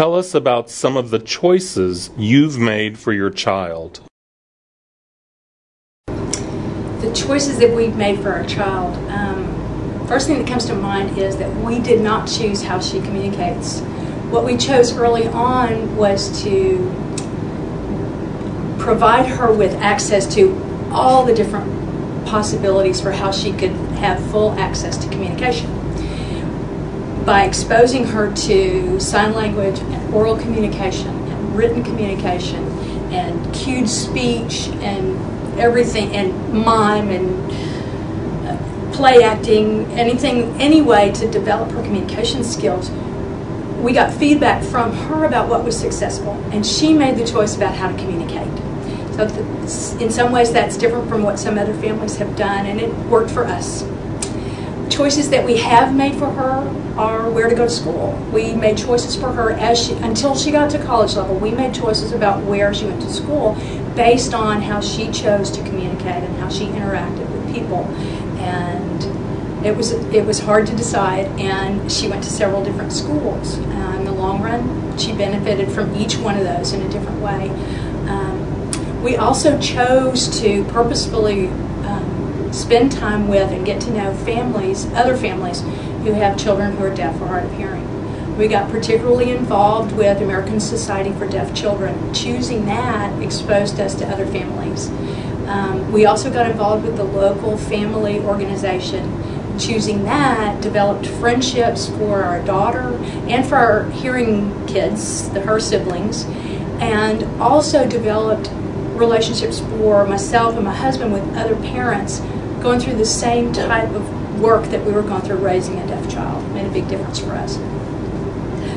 Tell us about some of the choices you've made for your child. The choices that we've made for our child. Um, first thing that comes to mind is that we did not choose how she communicates. What we chose early on was to provide her with access to all the different possibilities for how she could have full access to communication by exposing her to sign language and oral communication and written communication and cued speech and everything and mime and uh, play acting, anything, any way to develop her communication skills. We got feedback from her about what was successful, and she made the choice about how to communicate. So, in some ways, that's different from what some other families have done, and it worked for us choices that we have made for her are where to go to school. We made choices for her as she until she got to college level. We made choices about where she went to school based on how she chose to communicate and how she interacted with people. And it was it was hard to decide. And she went to several different schools. Uh, in the long run, she benefited from each one of those in a different way. Um, we also chose to purposefully spend time with and get to know families, other families who have children who are deaf or hard of hearing. We got particularly involved with American Society for Deaf Children. Choosing that exposed us to other families. Um, we also got involved with the local family organization. Choosing that developed friendships for our daughter and for our hearing kids, the her siblings, and also developed relationships for myself and my husband with other parents going through the same type of work that we were going through raising a deaf child. Made a big difference for us.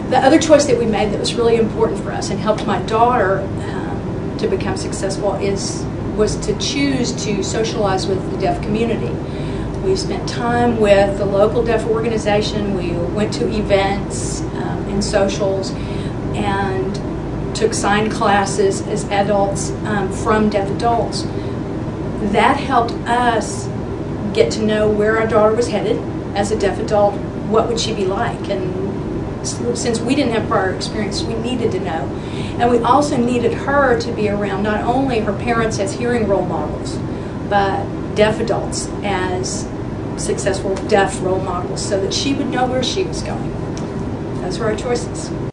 The other choice that we made that was really important for us and helped my daughter um, to become successful is was to choose to socialize with the deaf community. We spent time with the local deaf organization. We went to events um, and socials and took sign classes as adults um, from deaf adults. That helped us get to know where our daughter was headed as a deaf adult, what would she be like? And since we didn't have prior experience, we needed to know. And we also needed her to be around not only her parents as hearing role models, but deaf adults as successful deaf role models so that she would know where she was going. Those were our choices.